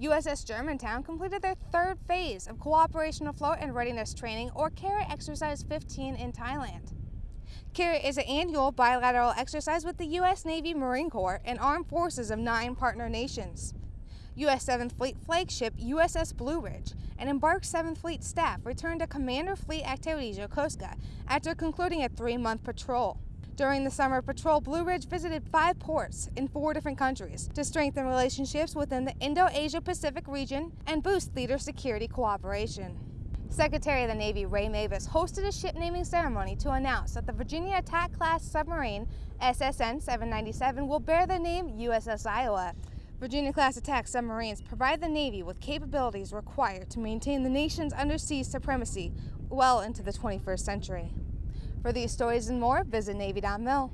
USS Germantown completed their third phase of Cooperation Afloat and Readiness Training, or CARAT Exercise 15 in Thailand. CARAT is an annual bilateral exercise with the U.S. Navy Marine Corps and armed forces of nine partner nations. U.S. 7th Fleet flagship USS Blue Ridge and embarked 7th Fleet staff returned to Commander Fleet Activities Yokosuka after concluding a three-month patrol. During the summer patrol, Blue Ridge visited five ports in four different countries to strengthen relationships within the Indo-Asia Pacific region and boost leader security cooperation. Secretary of the Navy Ray Mabus hosted a ship naming ceremony to announce that the Virginia Attack Class submarine SSN 797 will bear the name USS Iowa. Virginia-class attack submarines provide the Navy with capabilities required to maintain the nation's undersea supremacy well into the 21st century. For these stories and more, visit Navy.mil.